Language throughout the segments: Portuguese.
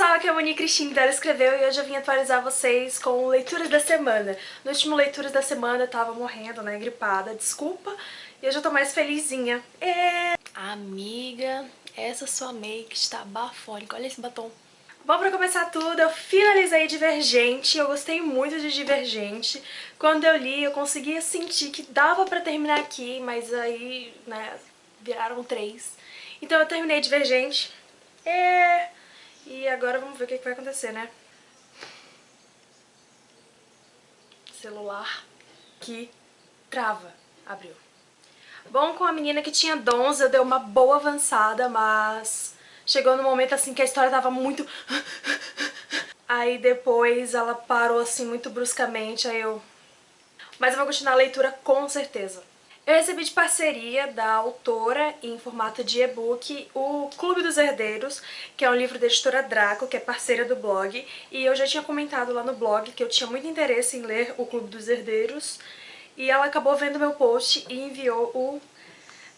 pessoal, aqui é a Moni Cristina dela escreveu e hoje eu vim atualizar vocês com leituras da semana. No último leituras da semana eu tava morrendo, né, gripada, desculpa, e hoje eu tô mais felizinha. Amiga, essa sua make está bafônica, olha esse batom. Bom, pra começar tudo, eu finalizei Divergente, eu gostei muito de Divergente. Quando eu li, eu conseguia sentir que dava pra terminar aqui, mas aí, né, viraram três. Então eu terminei Divergente. É... E agora vamos ver o que, que vai acontecer, né? Celular que trava. Abriu. Bom, com a menina que tinha dons, eu dei uma boa avançada, mas chegou no momento assim que a história tava muito... Aí depois ela parou assim muito bruscamente, aí eu... Mas eu vou continuar a leitura com certeza. Eu recebi de parceria da autora, em formato de e-book, o Clube dos Herdeiros, que é um livro da editora Draco, que é parceira do blog, e eu já tinha comentado lá no blog que eu tinha muito interesse em ler o Clube dos Herdeiros, e ela acabou vendo meu post e enviou o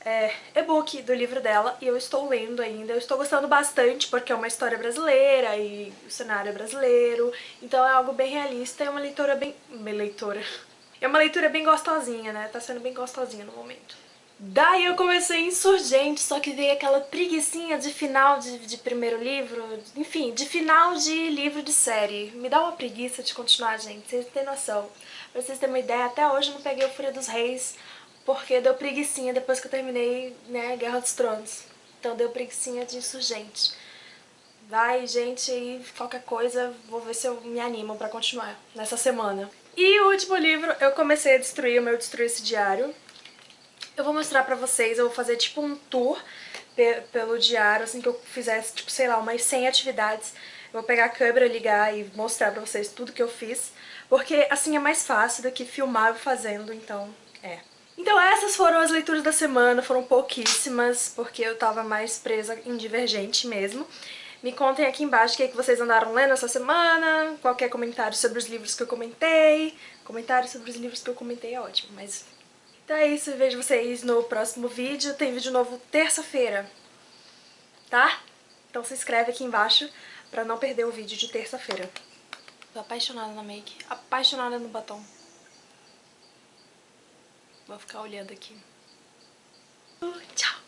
é, e-book do livro dela, e eu estou lendo ainda. Eu estou gostando bastante, porque é uma história brasileira e o cenário é brasileiro, então é algo bem realista, é uma leitora bem... Leitora... É uma leitura bem gostosinha, né? Tá sendo bem gostosinha no momento. Daí eu comecei Insurgente, só que veio aquela preguiçinha de final de, de, primeiro livro, enfim, de final de livro de série. Me dá uma preguiça de continuar, gente, vocês têm noção. Pra vocês terem uma ideia, até hoje eu não peguei o Fúria dos Reis, porque deu preguiçinha depois que eu terminei, né, Guerra dos Tronos. Então deu preguiçinha de Insurgente. Vai, gente, aí qualquer coisa, vou ver se eu me animo pra continuar nessa semana. E o último livro, eu comecei a destruir o meu Destruir Esse Diário. Eu vou mostrar pra vocês, eu vou fazer tipo um tour pe pelo diário, assim que eu fizesse, tipo, sei lá, umas 100 atividades. Eu vou pegar a câmera, ligar e mostrar pra vocês tudo que eu fiz, porque assim é mais fácil do que filmar fazendo, então é. Então essas foram as leituras da semana, foram pouquíssimas, porque eu tava mais presa em Divergente mesmo. Me contem aqui embaixo o que, é que vocês andaram lendo essa semana, qualquer comentário sobre os livros que eu comentei. Comentário sobre os livros que eu comentei é ótimo, mas... Então é isso, vejo vocês no próximo vídeo. Tem vídeo novo terça-feira, tá? Então se inscreve aqui embaixo pra não perder o vídeo de terça-feira. Tô apaixonada na make, apaixonada no batom. Vou ficar olhando aqui. Tchau!